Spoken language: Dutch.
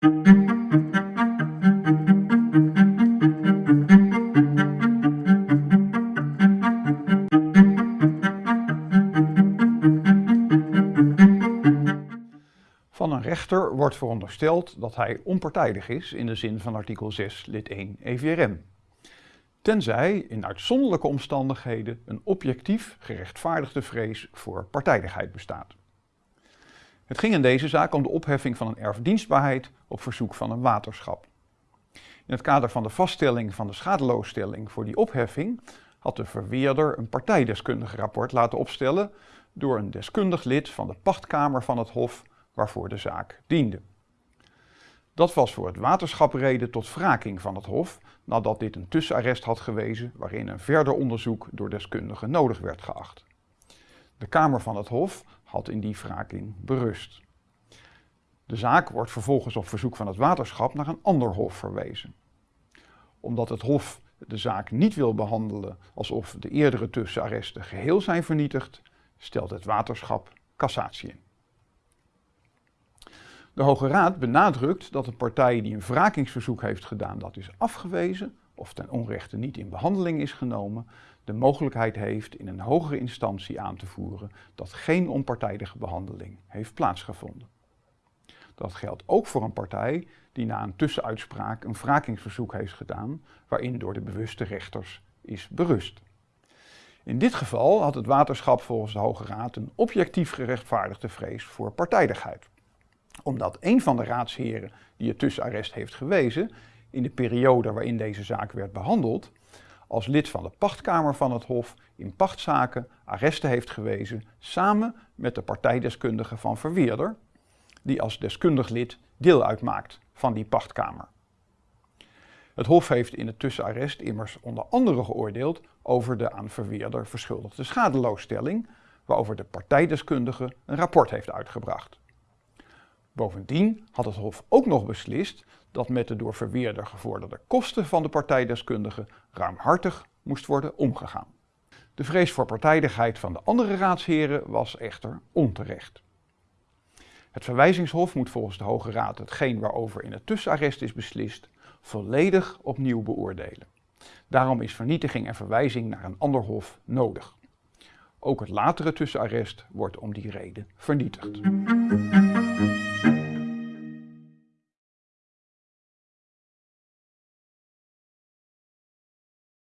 Van een rechter wordt verondersteld dat hij onpartijdig is in de zin van artikel 6 lid 1 EVRM. Tenzij in uitzonderlijke omstandigheden een objectief gerechtvaardigde vrees voor partijdigheid bestaat. Het ging in deze zaak om de opheffing van een erfdienstbaarheid op verzoek van een waterschap. In het kader van de vaststelling van de schadeloosstelling voor die opheffing had de verweerder een partijdeskundige rapport laten opstellen door een deskundig lid van de pachtkamer van het Hof waarvoor de zaak diende. Dat was voor het waterschap reden tot wraking van het Hof nadat dit een tussenarrest had gewezen waarin een verder onderzoek door deskundigen nodig werd geacht. De Kamer van het Hof had in die wraking berust. De zaak wordt vervolgens op verzoek van het waterschap naar een ander hof verwezen. Omdat het Hof de zaak niet wil behandelen alsof de eerdere tussenarresten geheel zijn vernietigd, stelt het waterschap cassatie in. De Hoge Raad benadrukt dat een partij die een wrakingsverzoek heeft gedaan dat is afgewezen of ten onrechte niet in behandeling is genomen, de mogelijkheid heeft in een hogere instantie aan te voeren dat geen onpartijdige behandeling heeft plaatsgevonden. Dat geldt ook voor een partij die na een tussenuitspraak een wrakingsverzoek heeft gedaan waarin door de bewuste rechters is berust. In dit geval had het waterschap volgens de Hoge Raad een objectief gerechtvaardigde vrees voor partijdigheid omdat een van de raadsheren die het tussenarrest heeft gewezen, in de periode waarin deze zaak werd behandeld, als lid van de pachtkamer van het Hof in pachtzaken arresten heeft gewezen samen met de partijdeskundige van Verweerder, die als deskundig lid deel uitmaakt van die pachtkamer. Het Hof heeft in het tussenarrest immers onder andere geoordeeld over de aan Verweerder verschuldigde schadeloosstelling, waarover de partijdeskundige een rapport heeft uitgebracht. Bovendien had het Hof ook nog beslist dat met de door verweerder gevorderde kosten van de partijdeskundige ruimhartig moest worden omgegaan. De vrees voor partijdigheid van de andere raadsheren was echter onterecht. Het verwijzingshof moet volgens de Hoge Raad hetgeen waarover in het tussenarrest is beslist volledig opnieuw beoordelen. Daarom is vernietiging en verwijzing naar een ander hof nodig. Ook het latere tussenarrest wordt om die reden vernietigd.